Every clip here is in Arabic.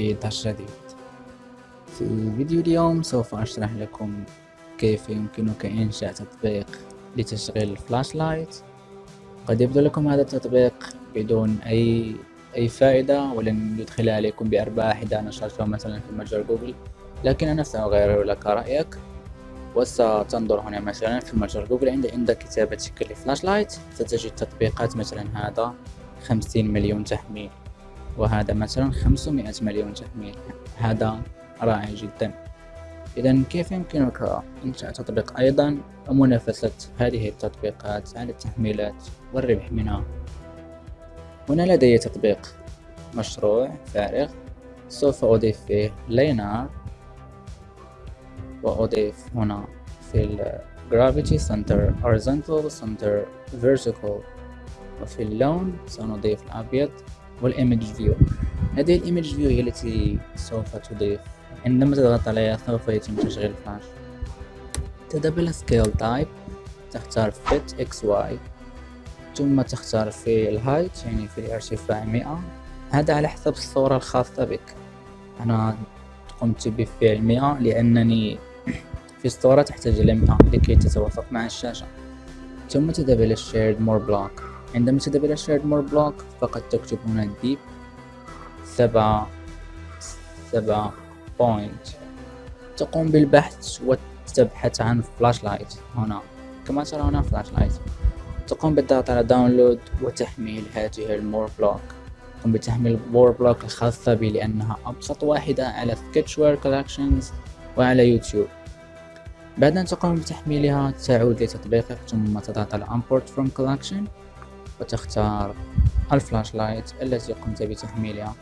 في درس جديد في فيديو اليوم سوف أشرح لكم كيف يمكنك إنشاء تطبيق لتشغيل ال flashlight قد يبدو لكم هذا التطبيق بدون أي أي فائدة ولن يدخل عليكم بأرباح إذا نشرته مثلا في متجر جوجل. لكن أنا سأغير لك رأيك وستنظر هنا مثلا في متجر جوجل. عند عند كتابة شكل flashlight ستجد تطبيقات مثلا هذا خمسين مليون تحميل. وهذا مثلا خمسمائة مليون تحميل هذا رائع جدا. إذا كيف يمكنك إنشاء تطبيق أيضا ومنافسة هذه التطبيقات على التحميلات والربح منها؟ هنا لدي تطبيق مشروع فارغ. سوف أضيف فيه لينار. وأضيف هنا في ال Gravity Center Horizontal Center Vertical. وفي اللون سنضيف الأبيض. وال image view. هذه ال image view هي التي سوف تضيف. عندما تضغط عليها سوف يتم تشغيل فلاش تذهب إلى scale type تختار fit XY ثم تختار في ال height يعني في الارتفاع مئة هذا على حسب الصورة الخاصة بك. أنا قمت بفعل مئة لأنني في الصورة تحتاج إلى مئة لكي تتوافق مع الشاشة. ثم تذهب إلى shared more block. عندما تذهب إلى shared more block فقد تكتب هنا deep سبعة سبعة point تقوم بالبحث وتبحث عن flashlight هنا. كما ترى هنا flashlight تقوم بالضغط على download وتحميل هذه ال more block. تقوم بتحميل ال more block الخاصة بي لأنها أبسط واحدة على Sketchware collections وعلى يوتيوب بعد أن تقوم بتحميلها تعود لتطبيقك ثم تضغط على import from collection. وتختار ال flashlight التي قمت بتحميلها.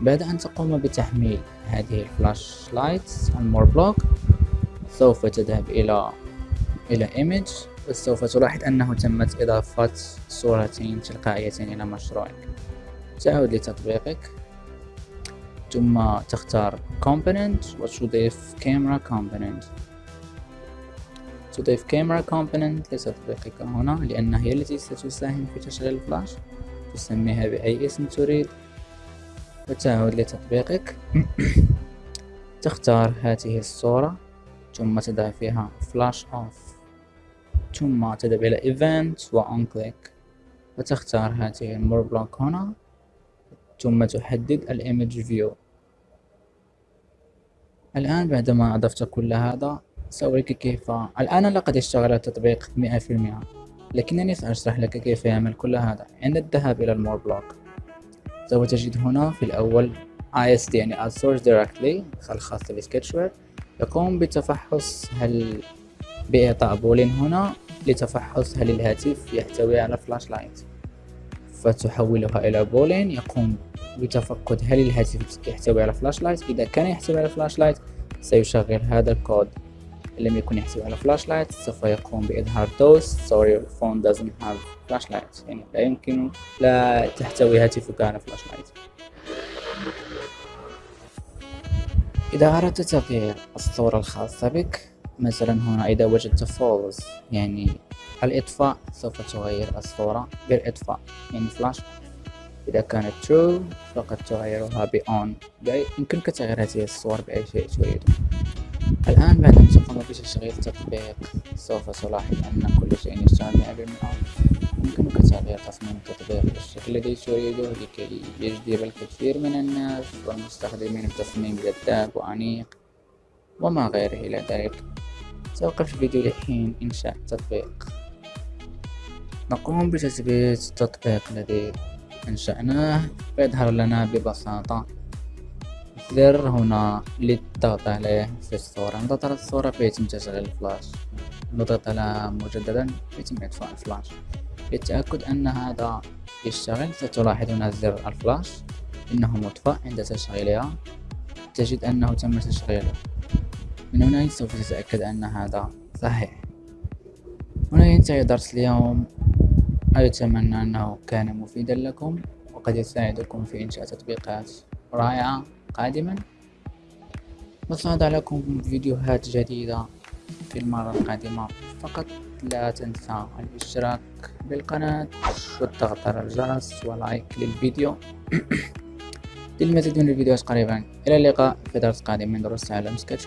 بعد أن تقوم بتحميل هذه ال flashlight ال more block سوف تذهب إلى إلى image وسوف تلاحظ أنه تمت إضافة صورتين تلقائيتين إلى مشروعك. تعود لتطبيقك. ثم تختار component وتضيف camera component. تضيف camera component لتطبيقك هنا لأنها هي التي ستساهم في تشغيل الفلاش تسميها بأي اسم تريد وتعود لتطبيقك. تختار هذه الصورة. ثم تضع فيها flash off. ثم تذهب إلى event و on click. وتختار هذه ال more block هنا. ثم تحدد ال image view الآن بعدما أضفت كل هذا سأريك كيف الآن لقد أشتغل التطبيق مئة في المئة لكنني سأشرح لك كيف يعمل كل هذا. عند الذهاب إلى ال more block سوف تجد هنا في الأول ASD يعني Source Directly الخاص ب Sketchware يقوم بتفحص هل بإعطاء boolean هنا لتفحص هل الهاتف يحتوي على flashlight فتحولها إلى boolean يقوم بتفقد هل الهاتف يحتوي على flashlight إذا كان يحتوي على flashlight سيشغل هذا الكود. إن لم يكن يحتوي على flashlight سوف يقوم بإظهار toast. Sorry phone doesn't have flashlight يعني لا يمكن لا تحتوي هاتفك على flashlight إذا أردت تغيير الصورة الخاصة بك مثلا هنا إذا وجدت false يعني الإطفاء سوف تغير الصورة بالإطفاء يعني فلاش إذا كانت true فقد تغيرها ب on. يمكنك تغيير هذه الصور بأي شيء تريده. الآن بعد أن تقوم بتشغيل تطبيق سوف تلاحظ أن كل شيء يشتغل مئة بالمئة يمكنك تغيير تصميم التطبيق بالشكل الذي تريده لكي يجذب الكثير من الناس والمستخدمين بتصميم جذاب وأنيق وما غيره إلى ذلك. سأوقف الفيديو لحين إنشاء التطبيق. نقوم بتثبيت التطبيق الذي أنشأناه. فيظهر لنا ببساطة زر هنا للضغط عليه في الصورة نضغط على الصورة فيتم تشغيل الفلاش نضغط على مجددا يتم إطفاء الفلاش للتأكد أن هذا يشتغل ستلاحظ هنا زر الفلاش إنه مطفأ عند تشغيلها تجد أنه تم تشغيله من هنا سوف تتأكد أن هذا صحيح هنا ينتهي درس اليوم أتمنى أنه كان مفيدا لكم وقد يساعدكم في إنشاء تطبيقات رائعة قادما. وسأضع لكم فيديوهات جديدة في المرة القادمة. فقط لا تنسى الاشتراك بالقناة والضغط على الجرس ولايك للفيديو. للمزيد من الفيديوهات قريبا. إلى اللقاء في درس قادم من دروس تعلم سكتش